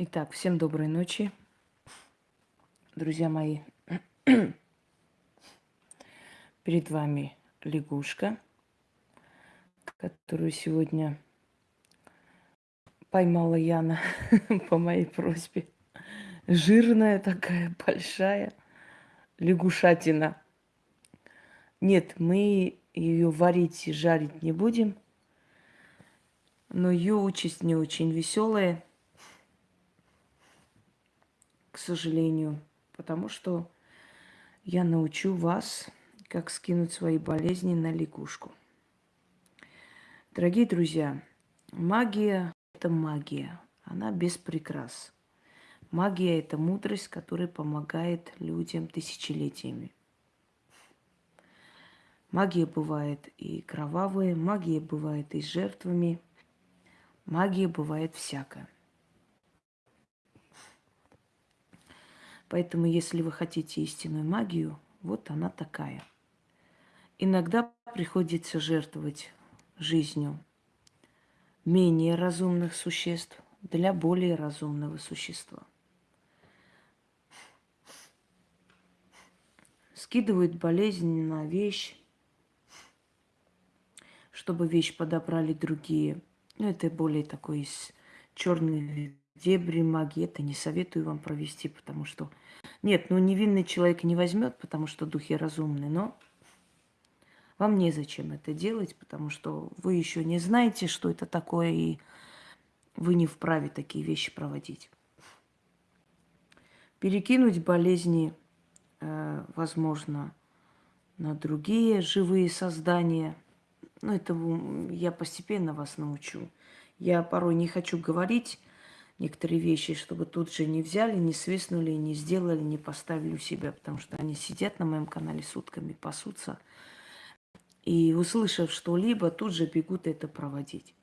Итак, всем доброй ночи, друзья мои. Перед вами лягушка, которую сегодня поймала Яна по моей просьбе. Жирная такая, большая лягушатина. Нет, мы ее варить и жарить не будем, но ее участь не очень веселая – к сожалению, потому что я научу вас, как скинуть свои болезни на лягушку. Дорогие друзья, магия – это магия, она без прикрас. Магия – это мудрость, которая помогает людям тысячелетиями. Магия бывает и кровавая, магия бывает и жертвами, магия бывает всякая. Поэтому, если вы хотите истинную магию, вот она такая. Иногда приходится жертвовать жизнью менее разумных существ для более разумного существа. Скидывают болезнь на вещь, чтобы вещь подобрали другие. Ну, это более такой черный дебри магии. Это не советую вам провести, потому что... Нет, ну невинный человек не возьмет, потому что духи разумны, но вам незачем это делать, потому что вы еще не знаете, что это такое, и вы не вправе такие вещи проводить. Перекинуть болезни, э, возможно, на другие живые создания. Ну, это я постепенно вас научу. Я порой не хочу говорить некоторые вещи, чтобы тут же не взяли, не свистнули, не сделали, не поставили у себя, потому что они сидят на моем канале сутками, пасутся. И услышав что-либо, тут же бегут это проводить.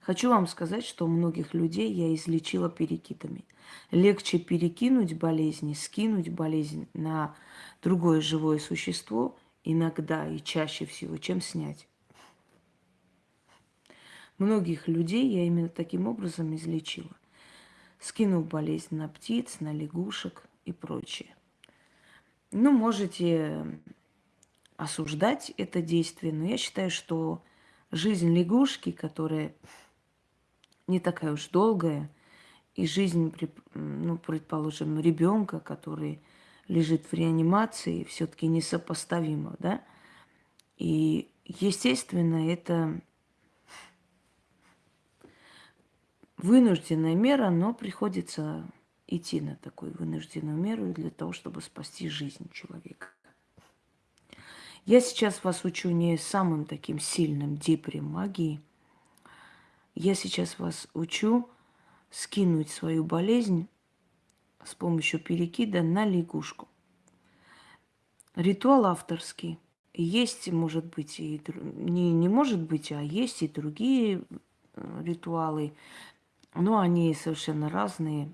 Хочу вам сказать, что многих людей я излечила перекидами. Легче перекинуть болезни, скинуть болезнь на другое живое существо иногда и чаще всего, чем снять. Многих людей я именно таким образом излечила. Скинув болезнь на птиц, на лягушек и прочее. Ну, можете осуждать это действие, но я считаю, что жизнь лягушки, которая не такая уж долгая, и жизнь, ну, предположим, ребенка, который лежит в реанимации, все-таки несопоставима, да? И, естественно, это вынужденная мера, но приходится идти на такую вынужденную меру для того, чтобы спасти жизнь человека. Я сейчас вас учу не самым таким сильным дипрем магии. Я сейчас вас учу скинуть свою болезнь с помощью перекида на лягушку. Ритуал авторский. Есть, может быть, и не, не может быть, а есть и другие э, ритуалы. Но они совершенно разные.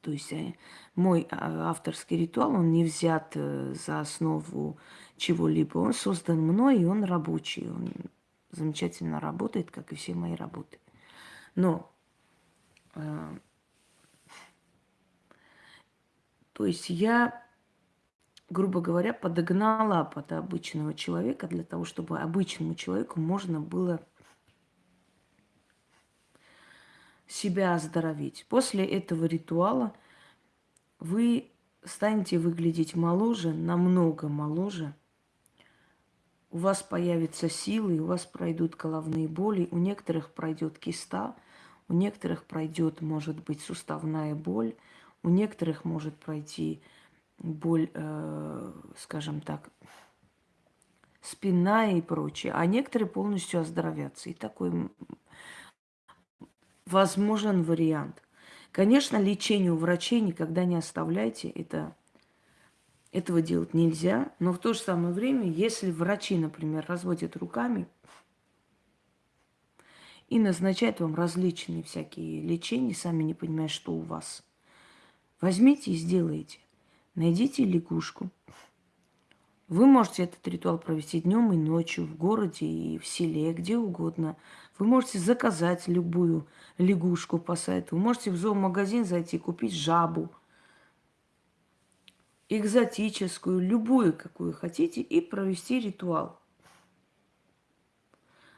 То есть э, мой а, авторский ритуал, он не взят э, за основу чего-либо. Он создан мной, и он рабочий. Он замечательно работает, как и все мои работы. Но, э, то есть я, грубо говоря, подогнала под обычного человека для того, чтобы обычному человеку можно было себя оздоровить. После этого ритуала вы станете выглядеть моложе, намного моложе. У вас появятся силы, у вас пройдут головные боли, у некоторых пройдет киста, у некоторых пройдет, может быть, суставная боль, у некоторых может пройти боль, э, скажем так, спина и прочее, а некоторые полностью оздоровятся. И такой возможен вариант. Конечно, лечение у врачей никогда не оставляйте. Это, этого делать нельзя. Но в то же самое время, если врачи, например, разводят руками и назначают вам различные всякие лечения, сами не понимая, что у вас, возьмите и сделайте. Найдите лягушку, Вы можете этот ритуал провести днем и ночью, в городе и в селе, где угодно. Вы можете заказать любую лягушку по сайту. Вы можете в зоомагазин зайти, купить жабу, экзотическую, любую, какую хотите, и провести ритуал.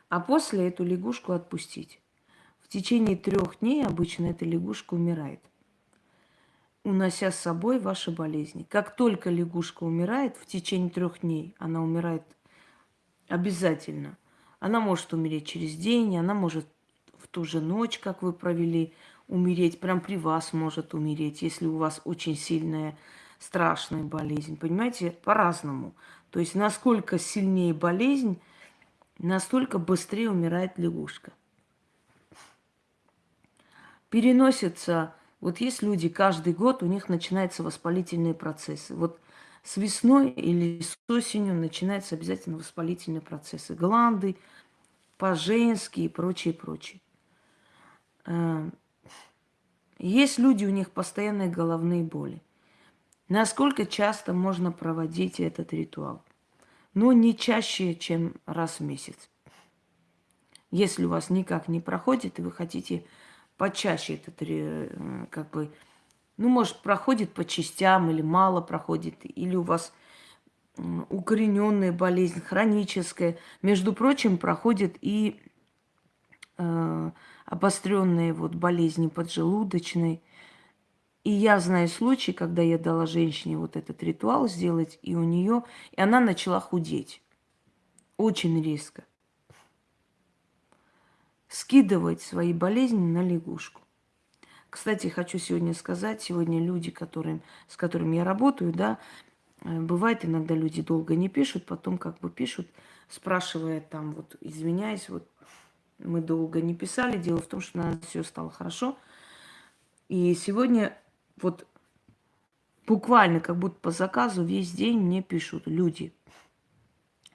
А после эту лягушку отпустить. В течение трех дней обычно эта лягушка умирает, унося с собой ваши болезни. Как только лягушка умирает, в течение трех дней она умирает обязательно. Она может умереть через день, она может в ту же ночь, как вы провели, умереть. Прям при вас может умереть, если у вас очень сильная, страшная болезнь. Понимаете, по-разному. То есть насколько сильнее болезнь, настолько быстрее умирает лягушка переносится, вот есть люди, каждый год у них начинаются воспалительные процессы. Вот с весной или с осенью начинаются обязательно воспалительные процессы. Гланды, по-женски и прочее, прочее. Э, есть люди, у них постоянные головные боли. Насколько часто можно проводить этот ритуал? Ну, не чаще, чем раз в месяц. Если у вас никак не проходит, и вы хотите почаще этот, э, как бы, ну, может, проходит по частям или мало проходит, или у вас укорененная болезнь, хроническая. Между прочим, проходит и э, обостренные вот болезни поджелудочной. И я знаю случай, когда я дала женщине вот этот ритуал сделать, и у нее, и она начала худеть. Очень резко скидывать свои болезни на лягушку. Кстати, хочу сегодня сказать, сегодня люди, которым, с которыми я работаю, да, э, бывает иногда люди долго не пишут, потом как бы пишут, спрашивая там, вот, извиняюсь, вот, мы долго не писали, дело в том, что у нас все стало хорошо. И сегодня вот буквально как будто по заказу весь день мне пишут люди.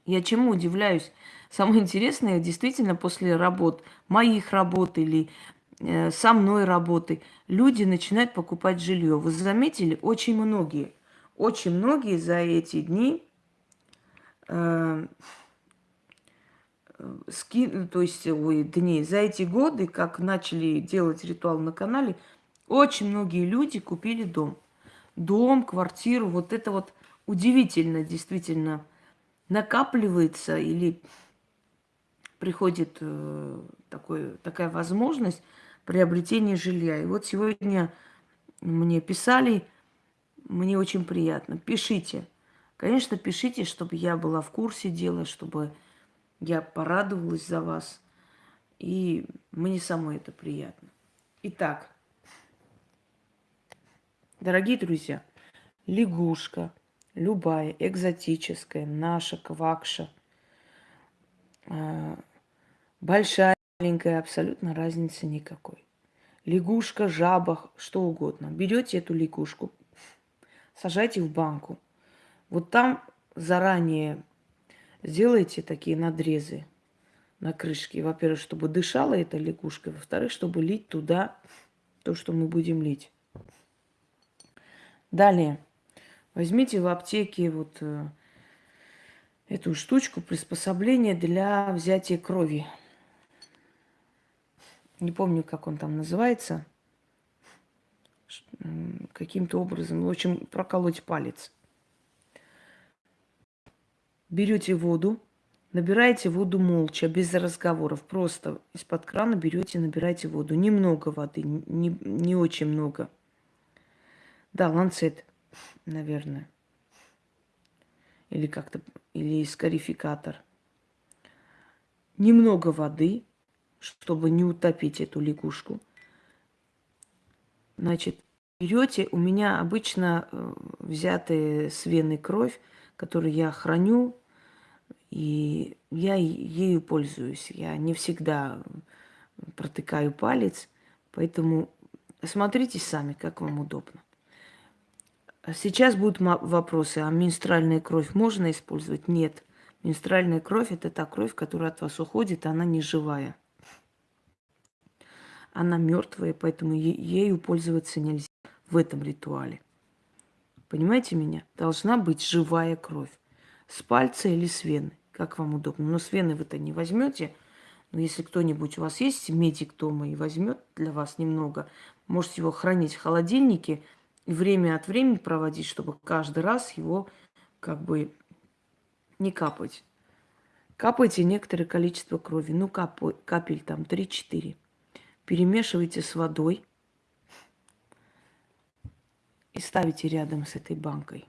Я чему удивляюсь? Самое интересное, действительно, после работ, моих работ или со мной работы, люди начинают покупать жилье. Вы заметили, очень многие, очень многие за эти дни э, ски, то есть, ой, дни, за эти годы, как начали делать ритуал на канале, очень многие люди купили дом. Дом, квартиру, вот это вот удивительно, действительно, накапливается или приходит э, такой, такая возможность приобретения жилья. И вот сегодня мне писали, мне очень приятно. Пишите. Конечно, пишите, чтобы я была в курсе дела, чтобы я порадовалась за вас. И мне самой это приятно. Итак, дорогие друзья, лягушка, любая, экзотическая, наша, квакша, а, большая, маленькая, абсолютно разницы никакой. Лягушка, жаба, что угодно. Берете эту лягушку, сажайте в банку. Вот там заранее сделайте такие надрезы на крышке. Во-первых, чтобы дышала эта лягушка. Во-вторых, чтобы лить туда то, что мы будем лить. Далее. Возьмите в аптеке вот э, эту штучку, приспособление для взятия крови. Не помню, как он там называется. Каким-то образом, в общем, проколоть палец. Берете воду, набираете воду молча, без разговоров. Просто из-под крана берете, набираете воду. Немного воды, не, не очень много. Да, ланцет, наверное или как-то, или скарификатор. Немного воды, чтобы не утопить эту лягушку. Значит, берете, у меня обычно э, взятая с вены кровь, которую я храню, и я ею пользуюсь. Я не всегда протыкаю палец, поэтому смотрите сами, как вам удобно. А сейчас будут вопросы, а менструальная кровь можно использовать? Нет. Менструальная кровь – это та кровь, которая от вас уходит, она не живая. Она мертвая, поэтому ею пользоваться нельзя в этом ритуале. Понимаете меня? Должна быть живая кровь. С пальца или с вены, как вам удобно. Но с вены вы-то не возьмете. Но если кто-нибудь у вас есть, медик дома и возьмет для вас немного, можете его хранить в холодильнике и время от времени проводить, чтобы каждый раз его как бы не капать. Капайте некоторое количество крови, ну капель, капель там 3-4. Перемешивайте с водой и ставите рядом с этой банкой.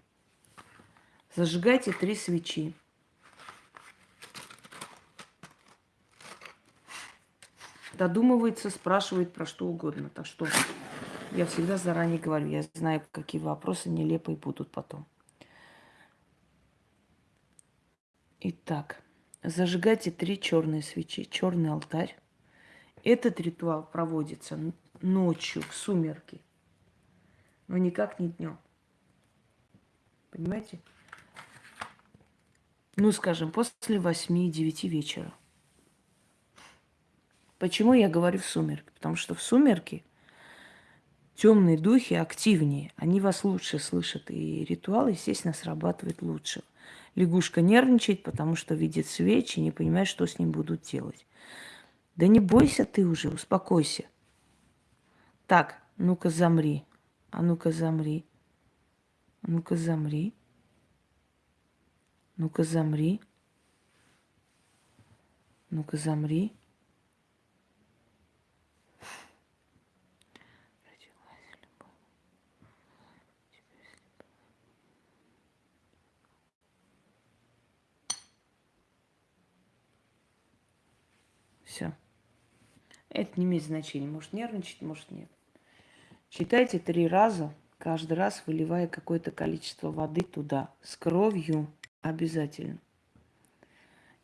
Зажигайте три свечи. Додумывается, спрашивает про что угодно. Так что я всегда заранее говорю, я знаю, какие вопросы нелепые будут потом. Итак, зажигайте три черные свечи, черный алтарь. Этот ритуал проводится ночью, в сумерки, но никак не днем. Понимаете? Ну, скажем, после 8-9 вечера. Почему я говорю в сумерки? Потому что в сумерки темные духи активнее, они вас лучше слышат, и ритуал, естественно, срабатывает лучше. Лягушка нервничает, потому что видит свечи, не понимает, что с ним будут делать. Да не бойся ты уже, успокойся. Так, ну-ка замри. А ну-ка замри. А ну-ка замри. Ну-ка замри. Ну-ка замри. Все. Это не имеет значения. Может нервничать, может нет. Читайте три раза, каждый раз выливая какое-то количество воды туда, с кровью обязательно.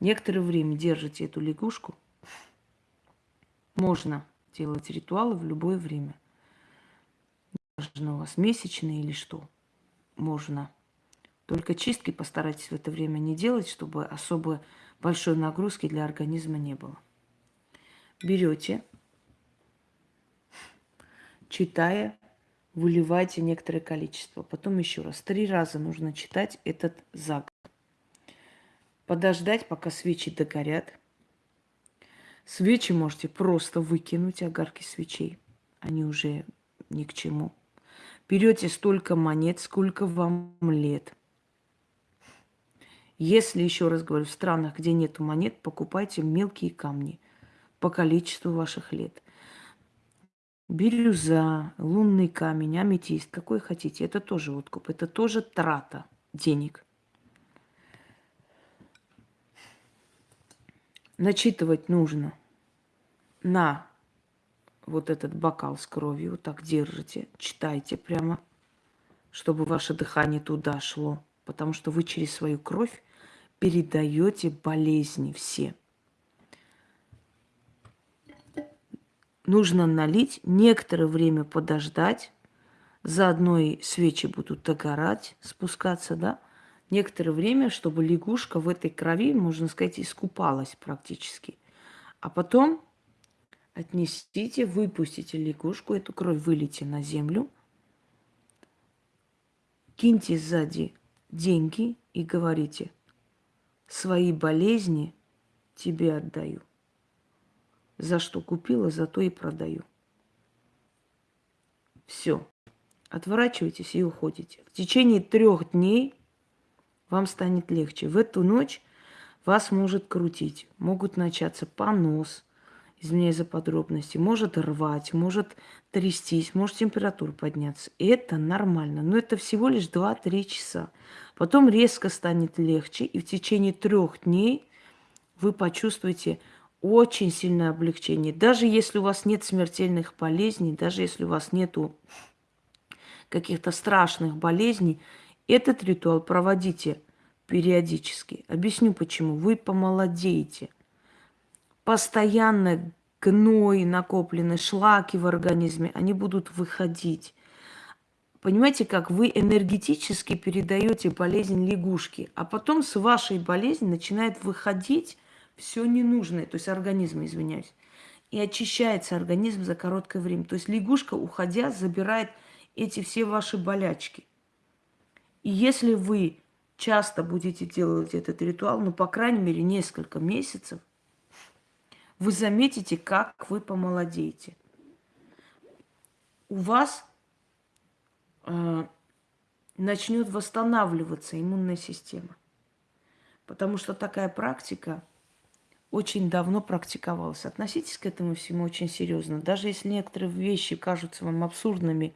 Некоторое время держите эту лягушку. Можно делать ритуалы в любое время. Можно у вас месячные или что. Можно. Только чистки постарайтесь в это время не делать, чтобы особо большой нагрузки для организма не было берете, читая, выливайте некоторое количество. Потом еще раз. Три раза нужно читать этот заговор. Подождать, пока свечи догорят. Свечи можете просто выкинуть, огарки свечей. Они уже ни к чему. Берете столько монет, сколько вам лет. Если, еще раз говорю, в странах, где нету монет, покупайте мелкие камни по количеству ваших лет. Бирюза, лунный камень, аметист, какой хотите. Это тоже откуп, это тоже трата денег. Начитывать нужно на вот этот бокал с кровью. Вот так держите, читайте прямо, чтобы ваше дыхание туда шло. Потому что вы через свою кровь передаете болезни все. Нужно налить, некоторое время подождать. Заодно и свечи будут догорать, спускаться, да. Некоторое время, чтобы лягушка в этой крови, можно сказать, искупалась практически. А потом отнесите, выпустите лягушку, эту кровь вылейте на землю, киньте сзади деньги и говорите, свои болезни тебе отдаю. За что купила, за то и продаю. Все. Отворачивайтесь и уходите. В течение трех дней вам станет легче. В эту ночь вас может крутить. Могут начаться понос, извиняюсь за подробности, может рвать, может трястись, может температура подняться. Это нормально. Но это всего лишь 2-3 часа. Потом резко станет легче, и в течение трех дней вы почувствуете очень сильное облегчение. Даже если у вас нет смертельных болезней, даже если у вас нету каких-то страшных болезней, этот ритуал проводите периодически. Объясню почему. Вы помолодеете. Постоянно гной, накопленные шлаки в организме, они будут выходить. Понимаете, как вы энергетически передаете болезнь лягушки, а потом с вашей болезнью начинает выходить все ненужное, то есть организм, извиняюсь. И очищается организм за короткое время. То есть лягушка, уходя, забирает эти все ваши болячки. И если вы часто будете делать этот ритуал, ну, по крайней мере, несколько месяцев, вы заметите, как вы помолодеете. У вас э, начнет восстанавливаться иммунная система. Потому что такая практика очень давно практиковалась. Относитесь к этому всему очень серьезно. Даже если некоторые вещи кажутся вам абсурдными,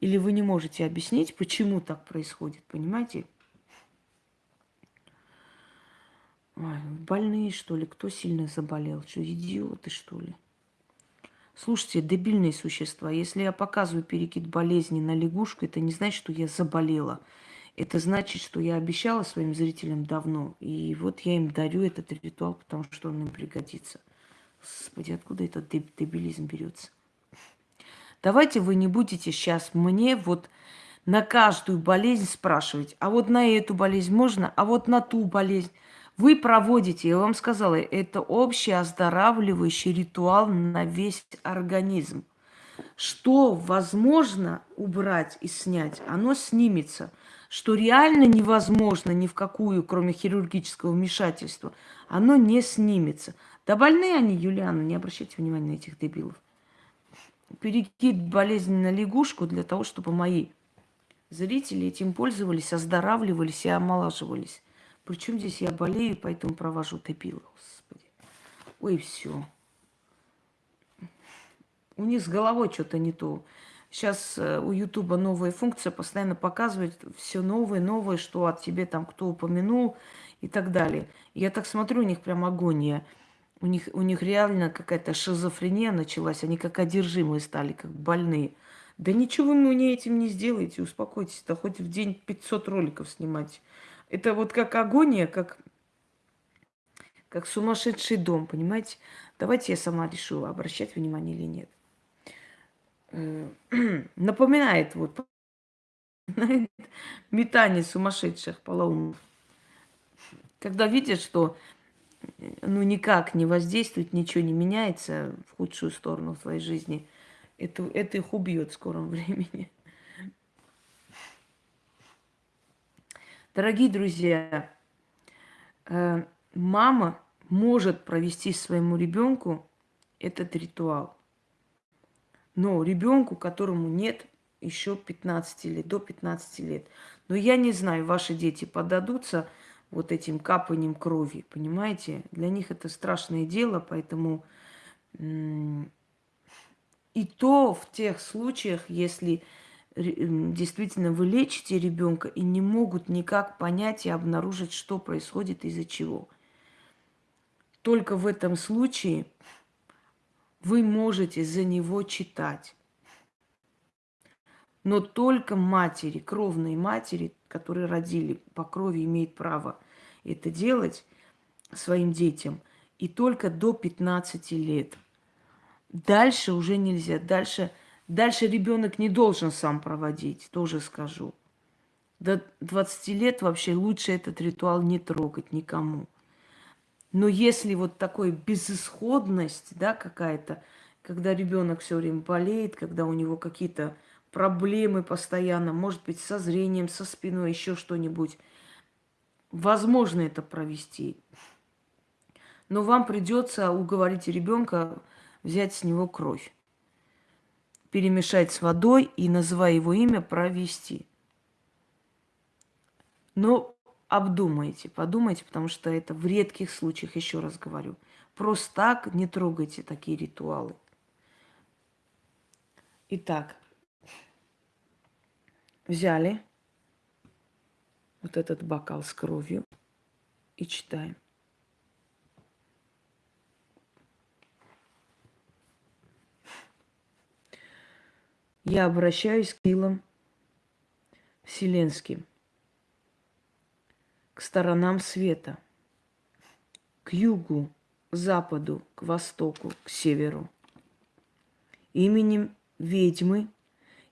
или вы не можете объяснить, почему так происходит, понимаете? Ой, больные, что ли? Кто сильно заболел? Что, идиоты, что ли? Слушайте, дебильные существа. Если я показываю перекид болезни на лягушку, это не значит, что я заболела. Это значит, что я обещала своим зрителям давно. И вот я им дарю этот ритуал, потому что он им пригодится. Господи, откуда этот дебилизм берется? Давайте вы не будете сейчас мне вот на каждую болезнь спрашивать, а вот на эту болезнь можно, а вот на ту болезнь. Вы проводите, я вам сказала, это общий оздоравливающий ритуал на весь организм. Что возможно убрать и снять, оно снимется. Что реально невозможно ни в какую, кроме хирургического вмешательства, оно не снимется. Да больные они, Юлиана, не обращайте внимания на этих дебилов. Перекид болезни на лягушку для того, чтобы мои зрители этим пользовались, оздоравливались и омолаживались. Причем здесь я болею, поэтому провожу тепило, господи. Ой, все. У них с головой что-то не то. Сейчас э, у Ютуба новая функция, постоянно показывает все новое, новое, что от тебе там кто упомянул и так далее. Я так смотрю, у них прям агония. У них, у них реально какая-то шизофрения началась, они как одержимые стали, как больные. Да ничего вы мне этим не сделаете, успокойтесь, да хоть в день 500 роликов снимать. Это вот как агония, как, как сумасшедший дом, понимаете? Давайте я сама решу, обращать внимание или нет. Э, напоминает вот метание сумасшедших полоумных. Когда видят, что ну никак не воздействует, ничего не меняется в худшую сторону в твоей жизни, это, это их убьет в скором времени. Дорогие друзья, э, мама может провести своему ребенку этот ритуал. Но ребенку, которому нет еще 15 лет, до 15 лет. Но я не знаю, ваши дети подадутся вот этим капанием крови, понимаете? Для них это страшное дело, поэтому и то в тех случаях, если действительно вы лечите ребенка и не могут никак понять и обнаружить, что происходит из-за чего. Только в этом случае вы можете за него читать. Но только матери, кровные матери, которые родили по крови, имеют право это делать своим детям. И только до 15 лет. Дальше уже нельзя. Дальше Дальше ребенок не должен сам проводить, тоже скажу. До 20 лет вообще лучше этот ритуал не трогать никому. Но если вот такой безысходность, да, какая-то, когда ребенок все время болеет, когда у него какие-то проблемы постоянно, может быть, со зрением, со спиной, еще что-нибудь, возможно это провести. Но вам придется уговорить ребенка взять с него кровь перемешать с водой и, называя его имя, провести. Но обдумайте, подумайте, потому что это в редких случаях, еще раз говорю. Просто так не трогайте такие ритуалы. Итак, взяли вот этот бокал с кровью и читаем. я обращаюсь к силам вселенским, к сторонам света, к югу, к западу, к востоку, к северу. Именем ведьмы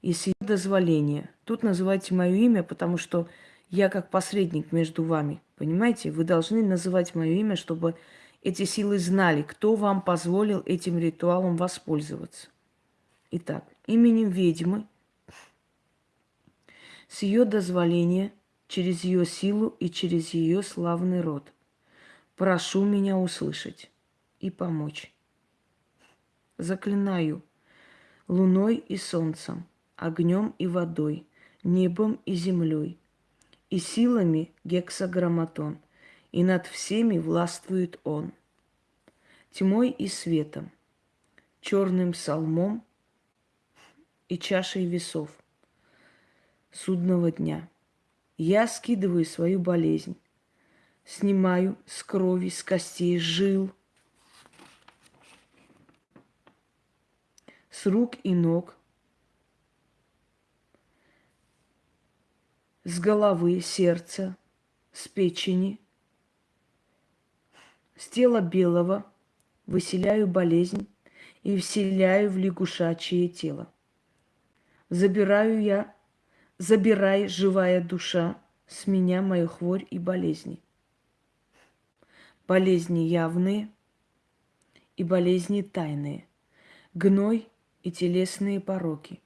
и с ее дозволения. Тут называйте мое имя, потому что я как посредник между вами. Понимаете? Вы должны называть мое имя, чтобы эти силы знали, кто вам позволил этим ритуалом воспользоваться. Итак, именем ведьмы с ее дозволения через ее силу и через ее славный род. Прошу меня услышать и помочь. Заклинаю луной и солнцем, огнем и водой, небом и землей, и силами гексаграмматон, и над всеми властвует он, тьмой и светом, черным псалмом и чашей весов судного дня. Я скидываю свою болезнь, снимаю с крови, с костей, жил, с рук и ног, с головы, сердца, с печени, с тела белого выселяю болезнь и вселяю в лягушачье тело. Забираю я, забирай, живая душа, с меня мою хворь и болезни. Болезни явные и болезни тайные, гной и телесные пороки.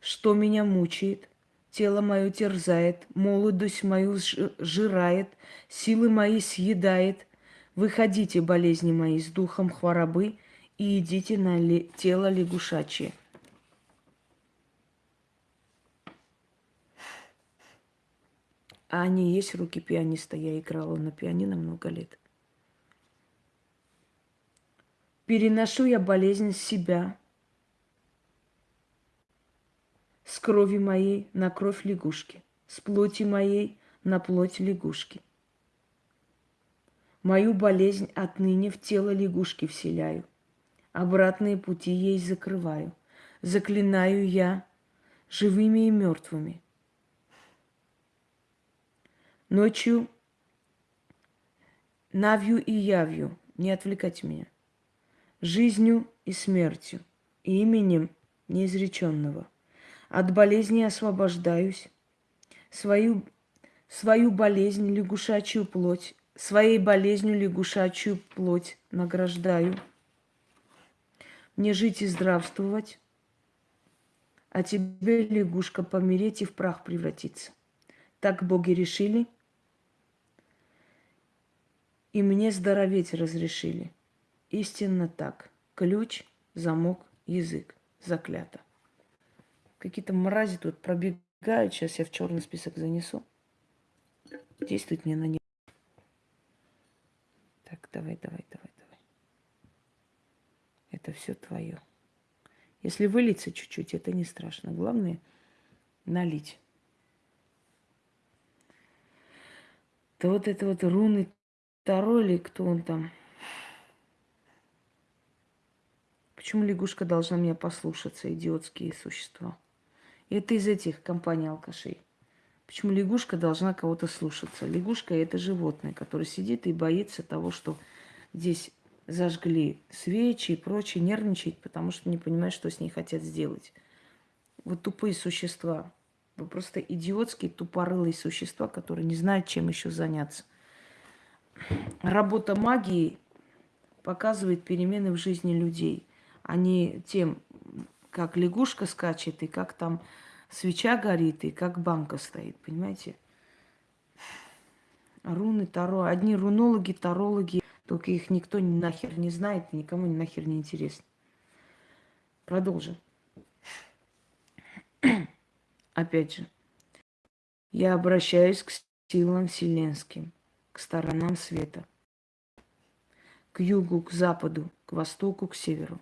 Что меня мучает, тело мое терзает, молодость мою жирает, силы мои съедает. Выходите, болезни мои, с духом хворобы и идите на тело лягушачье. А они есть руки пианиста. Я играла на пианино много лет. Переношу я болезнь себя с крови моей на кровь лягушки, с плоти моей на плоть лягушки. Мою болезнь отныне в тело лягушки вселяю, обратные пути ей закрываю. Заклинаю я живыми и мертвыми, Ночью навью и явью, не отвлекайте меня, жизнью и смертью, и именем неизреченного. От болезни освобождаюсь, свою, свою болезнь, лягушачью плоть, своей болезнью лягушачью плоть награждаю. Мне жить и здравствовать, а тебе, лягушка, помереть и в прах превратиться. Так боги решили – и мне здороветь разрешили. Истинно так. Ключ, замок, язык. Заклято. Какие-то мрази тут пробегают. Сейчас я в черный список занесу. Действует мне на них. Так, давай, давай, давай, давай. Это все твое. Если вылиться чуть-чуть, это не страшно. Главное налить. То вот это вот руны Второй ли, кто он там? Почему лягушка должна меня послушаться, идиотские существа? это из этих компаний алкашей. Почему лягушка должна кого-то слушаться? Лягушка – это животное, которое сидит и боится того, что здесь зажгли свечи и прочее, нервничает, потому что не понимает, что с ней хотят сделать. Вот тупые существа. Вы просто идиотские, тупорылые существа, которые не знают, чем еще заняться работа магии показывает перемены в жизни людей, а не тем, как лягушка скачет, и как там свеча горит, и как банка стоит, понимаете? Руны, таро. Одни рунологи, тарологи, только их никто нахер не знает, никому нахер не интересно. Продолжим. Опять же, я обращаюсь к силам вселенским – к сторонам света, к югу, к западу, к востоку, к северу.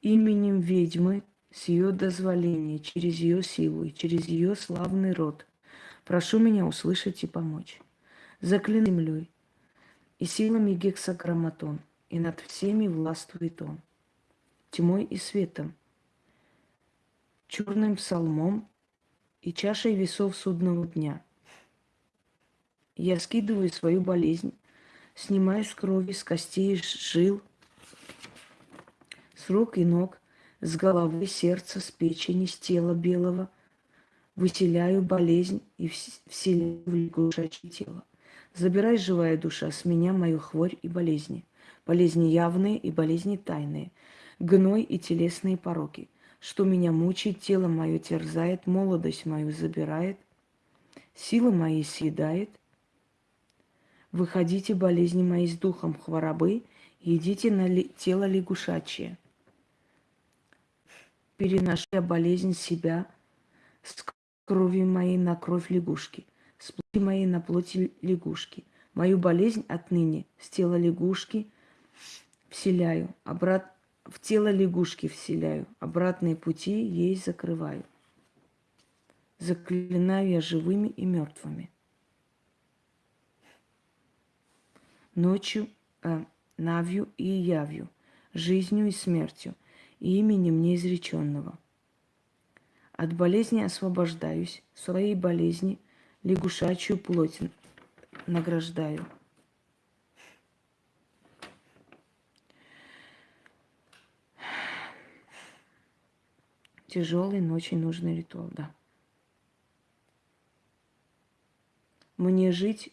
Именем ведьмы с ее дозволения, через ее силу и через ее славный род, прошу меня услышать и помочь. Заклин землей и силами гексаграмматон, и над всеми властвует он, тьмой и светом, черным псалмом и чашей весов судного дня – я скидываю свою болезнь, снимаю с крови, с костей, жил, с рук и ног, с головы, сердца, с печени, с тела белого, выселяю болезнь и вселяю в лягушачье тело. Забирай, живая душа, с меня мою хворь и болезни, болезни явные и болезни тайные, гной и телесные пороки. что меня мучает, тело мое терзает, молодость мою забирает, силы мои съедает. Выходите, болезни мои, с духом хворобы, и идите на ли, тело лягушачье. Переношу я болезнь себя с крови моей на кровь лягушки, с плоти моей на плоти лягушки. Мою болезнь отныне с тела лягушки вселяю, обрат... в тело лягушки вселяю, обратные пути ей закрываю. Заклинаю я живыми и мертвыми. Ночью, э, навью и явью, жизнью и смертью, и именем неизреченного. От болезни освобождаюсь, своей болезни лягушачью плоть награждаю. Тяжелый, но очень нужный ритуал, да. Мне жить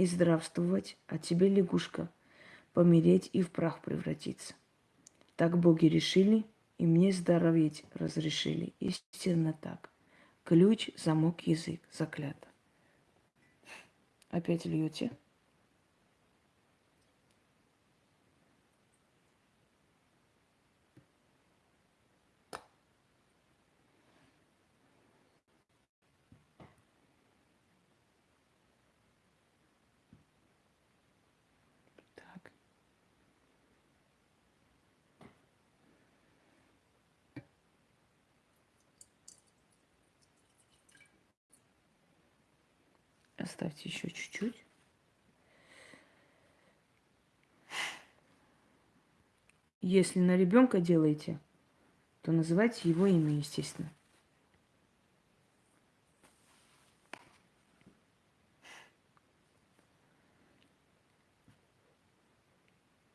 и здравствовать, а тебе, лягушка, помереть и в прах превратиться. Так боги решили, и мне здороветь разрешили. Истинно так. Ключ, замок, язык, заклято. Опять льете. Оставьте еще чуть-чуть. Если на ребенка делаете, то называйте его имя, естественно.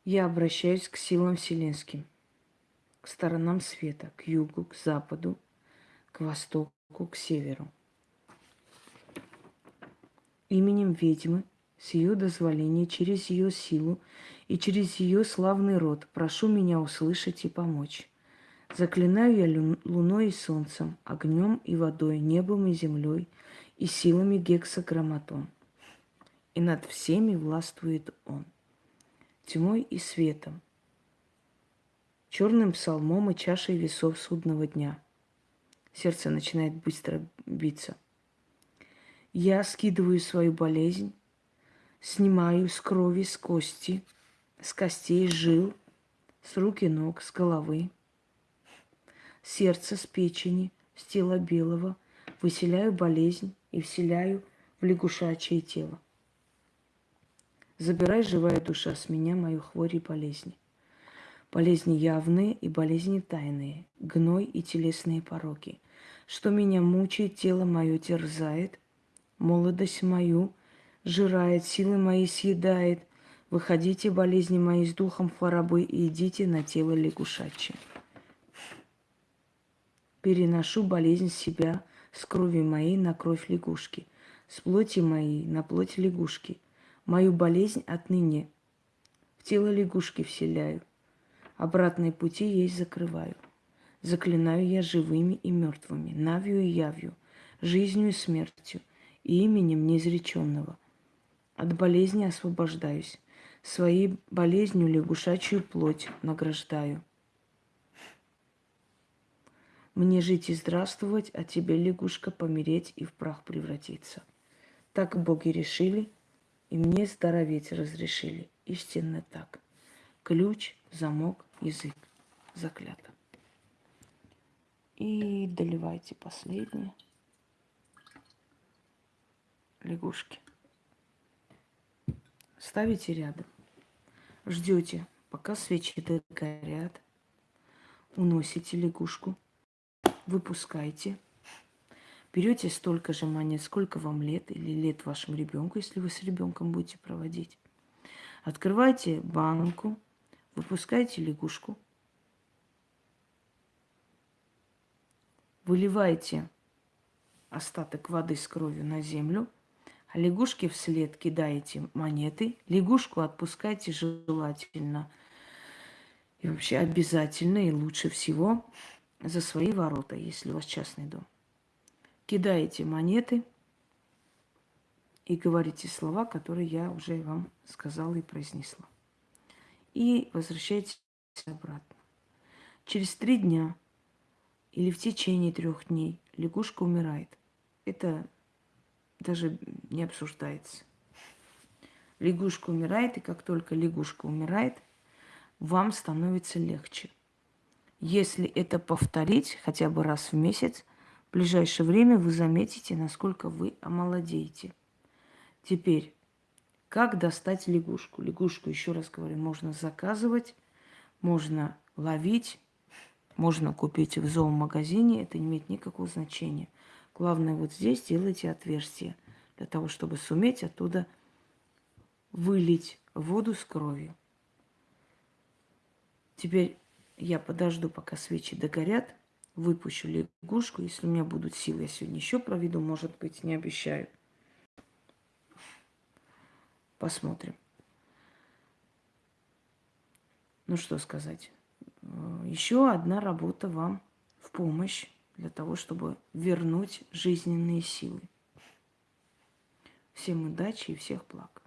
Я обращаюсь к силам вселенским, к сторонам света, к югу, к западу, к востоку, к северу именем ведьмы, с ее дозволения, через ее силу и через ее славный род, прошу меня услышать и помочь. Заклинаю я луной и солнцем, огнем и водой, небом и землей, и силами гексаграмматон. И над всеми властвует он, тьмой и светом, черным псалмом и чашей весов судного дня. Сердце начинает быстро биться – я скидываю свою болезнь, снимаю с крови, с кости, с костей, жил, с рук и ног, с головы, сердце, с печени, с тела белого, выселяю болезнь и вселяю в лягушачье тело. Забирай, живая душа, с меня мою хворь и болезни. Болезни явные и болезни тайные, гной и телесные пороки. Что меня мучает, тело мое терзает – молодость мою, жирает, силы мои съедает. Выходите, болезни мои, с духом хворобы, и идите на тело лягушачье. Переношу болезнь себя с крови моей на кровь лягушки, с плоти моей на плоть лягушки. Мою болезнь отныне в тело лягушки вселяю, обратные пути ей закрываю. Заклинаю я живыми и мертвыми, навью и явью, жизнью и смертью – и именем неизреченного. От болезни освобождаюсь, своей болезнью лягушачью плоть награждаю. Мне жить и здравствовать, а тебе, лягушка, помереть и в прах превратиться. Так боги решили, и мне здороветь разрешили. Истинно так. Ключ, замок, язык. Заклято. И доливайте последнее лягушки. Ставите рядом. Ждете, пока свечи догорят. Уносите лягушку. Выпускайте. Берете столько же монет, сколько вам лет или лет вашему ребенку, если вы с ребенком будете проводить. Открывайте банку, выпускайте лягушку. Выливайте остаток воды с кровью на землю – лягушке вслед кидаете монеты, лягушку отпускайте желательно. И вообще обязательно и лучше всего за свои ворота, если у вас частный дом. Кидаете монеты и говорите слова, которые я уже вам сказала и произнесла. И возвращаетесь обратно. Через три дня или в течение трех дней лягушка умирает. Это даже не обсуждается. Лягушка умирает, и как только лягушка умирает, вам становится легче. Если это повторить хотя бы раз в месяц, в ближайшее время вы заметите, насколько вы омолодеете. Теперь, как достать лягушку? Лягушку, еще раз говорю, можно заказывать, можно ловить, можно купить в зоомагазине, это не имеет никакого значения. Главное, вот здесь делайте отверстие, для того, чтобы суметь оттуда вылить воду с кровью. Теперь я подожду, пока свечи догорят, выпущу лягушку. Если у меня будут силы, я сегодня еще проведу, может быть, не обещаю. Посмотрим. Ну что сказать. Э, еще одна работа вам в помощь для того, чтобы вернуть жизненные силы. Всем удачи и всех благ.